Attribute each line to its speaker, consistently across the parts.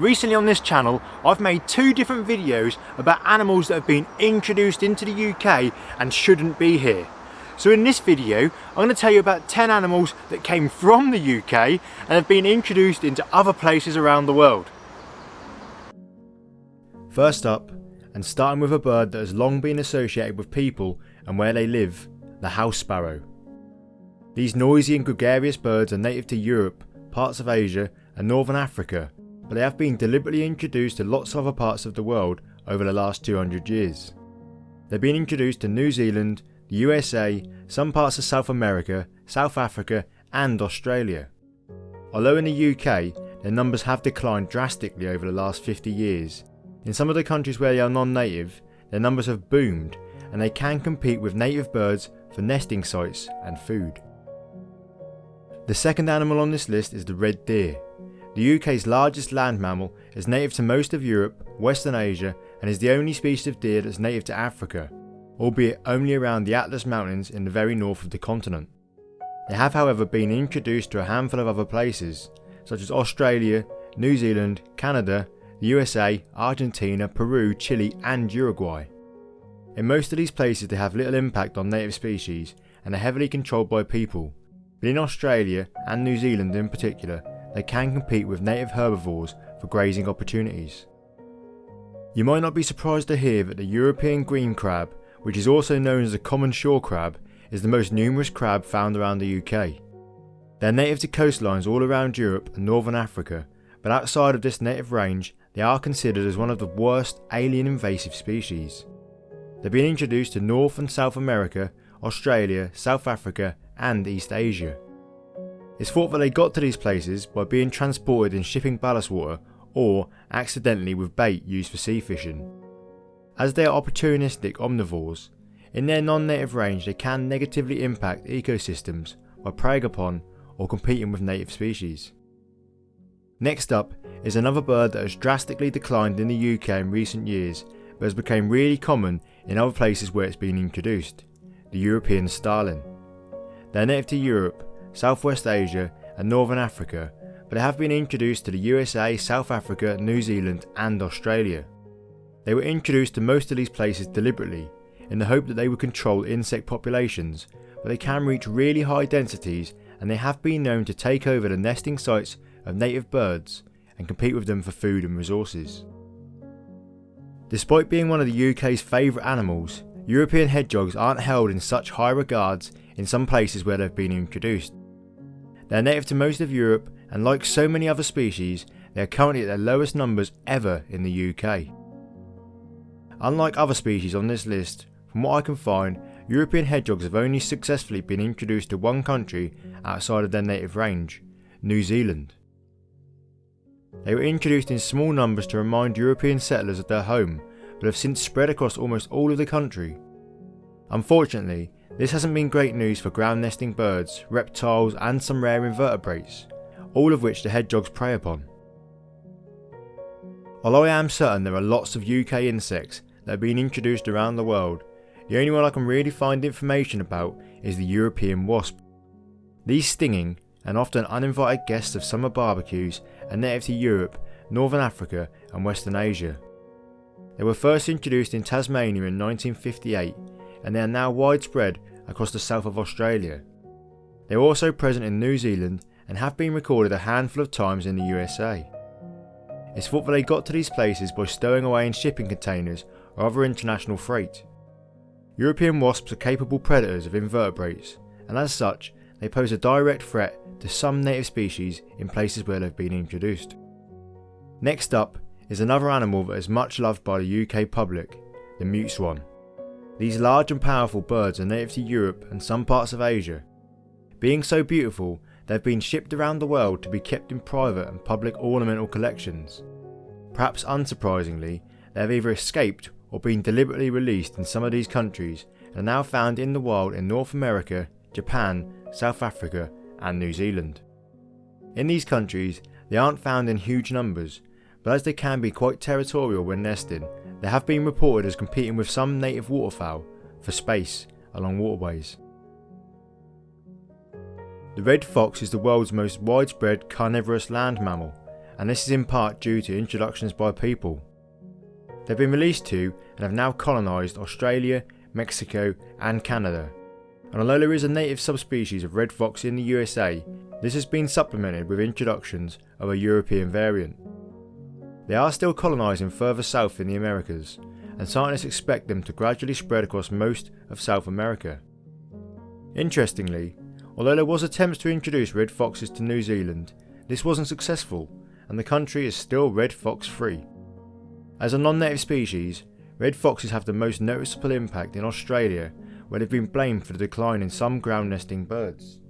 Speaker 1: Recently on this channel I've made two different videos about animals that have been introduced into the UK and shouldn't be here. So in this video I'm going to tell you about 10 animals that came from the UK and have been introduced into other places around the world. First up, and starting with a bird that has long been associated with people and where they live, the house sparrow. These noisy and gregarious birds are native to Europe, parts of Asia and northern Africa, but they have been deliberately introduced to lots of other parts of the world over the last 200 years. They've been introduced to New Zealand, the USA, some parts of South America, South Africa and Australia. Although in the UK, their numbers have declined drastically over the last 50 years, in some of the countries where they are non-native, their numbers have boomed and they can compete with native birds for nesting sites and food. The second animal on this list is the red deer. The UK's largest land mammal is native to most of Europe, Western Asia and is the only species of deer that's native to Africa, albeit only around the Atlas Mountains in the very north of the continent. They have however been introduced to a handful of other places, such as Australia, New Zealand, Canada, the USA, Argentina, Peru, Chile and Uruguay. In most of these places they have little impact on native species and are heavily controlled by people, but in Australia and New Zealand in particular they can compete with native herbivores for grazing opportunities. You might not be surprised to hear that the European green crab, which is also known as the common shore crab, is the most numerous crab found around the UK. They're native to coastlines all around Europe and northern Africa, but outside of this native range they are considered as one of the worst alien invasive species. They've been introduced to North and South America, Australia, South Africa and East Asia. It's thought that they got to these places by being transported in shipping ballast water or accidentally with bait used for sea fishing. As they are opportunistic omnivores, in their non-native range they can negatively impact ecosystems by preying upon or competing with native species. Next up is another bird that has drastically declined in the UK in recent years but has become really common in other places where it's been introduced, the European starling. They're native to Europe, Southwest Asia and Northern Africa but they have been introduced to the USA, South Africa, New Zealand and Australia. They were introduced to most of these places deliberately in the hope that they would control insect populations but they can reach really high densities and they have been known to take over the nesting sites of native birds and compete with them for food and resources. Despite being one of the UK's favourite animals, European hedgehogs aren't held in such high regards in some places where they've been introduced. They're native to most of Europe and like so many other species, they are currently at their lowest numbers ever in the UK. Unlike other species on this list, from what I can find, European hedgehogs have only successfully been introduced to one country outside of their native range, New Zealand. They were introduced in small numbers to remind European settlers of their home, but have since spread across almost all of the country. Unfortunately, this hasn't been great news for ground nesting birds, reptiles and some rare invertebrates, all of which the hedgehogs prey upon. Although I am certain there are lots of UK insects that have been introduced around the world, the only one I can really find information about is the European wasp. These stinging and often uninvited guests of summer barbecues are native to Europe, Northern Africa and Western Asia. They were first introduced in Tasmania in 1958 and they are now widespread across the south of Australia. They are also present in New Zealand and have been recorded a handful of times in the USA. It's thought that they got to these places by stowing away in shipping containers or other international freight. European wasps are capable predators of invertebrates and as such they pose a direct threat to some native species in places where they've been introduced. Next up is another animal that is much loved by the UK public, the mute swan. These large and powerful birds are native to Europe and some parts of Asia. Being so beautiful, they've been shipped around the world to be kept in private and public ornamental collections. Perhaps unsurprisingly, they have either escaped or been deliberately released in some of these countries and are now found in the wild in North America, Japan, South Africa and New Zealand. In these countries, they aren't found in huge numbers, but as they can be quite territorial when nesting, they have been reported as competing with some native waterfowl for space along waterways. The red fox is the world's most widespread carnivorous land mammal, and this is in part due to introductions by people. They've been released to and have now colonised Australia, Mexico and Canada. And although there is a native subspecies of red fox in the USA, this has been supplemented with introductions of a European variant. They are still colonising further south in the Americas, and scientists expect them to gradually spread across most of South America. Interestingly, although there was attempts to introduce red foxes to New Zealand, this wasn't successful and the country is still red fox free. As a non-native species, red foxes have the most noticeable impact in Australia where they've been blamed for the decline in some ground nesting birds.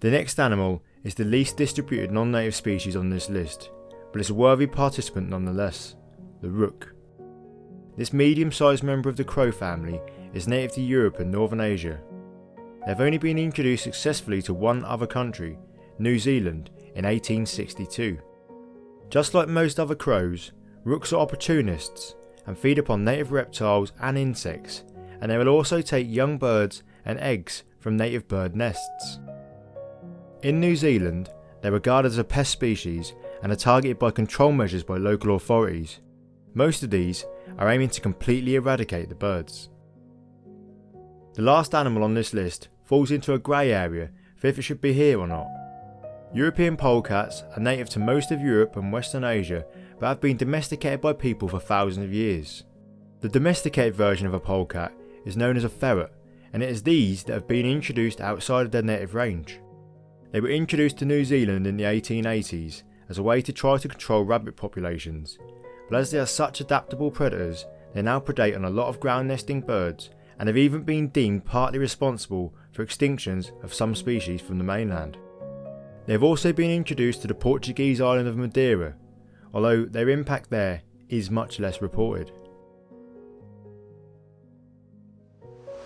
Speaker 1: The next animal is the least distributed non-native species on this list, but it's a worthy participant nonetheless, the rook. This medium-sized member of the crow family is native to Europe and Northern Asia. They have only been introduced successfully to one other country, New Zealand, in 1862. Just like most other crows, rooks are opportunists and feed upon native reptiles and insects, and they will also take young birds and eggs from native bird nests. In New Zealand, they're regarded as a pest species and are targeted by control measures by local authorities. Most of these are aiming to completely eradicate the birds. The last animal on this list falls into a grey area for if it should be here or not. European polecats are native to most of Europe and Western Asia but have been domesticated by people for thousands of years. The domesticated version of a polecat is known as a ferret and it is these that have been introduced outside of their native range. They were introduced to New Zealand in the 1880s as a way to try to control rabbit populations, but as they are such adaptable predators, they now predate on a lot of ground nesting birds and have even been deemed partly responsible for extinctions of some species from the mainland. They have also been introduced to the Portuguese island of Madeira, although their impact there is much less reported.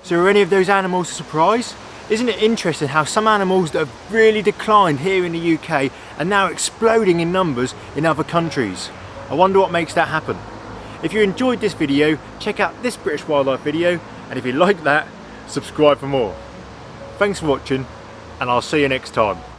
Speaker 1: So are any of those animals a surprise? Isn't it interesting how some animals that have really declined here in the UK are now exploding in numbers in other countries? I wonder what makes that happen. If you enjoyed this video, check out this British wildlife video and if you like that, subscribe for more. Thanks for watching and I'll see you next time.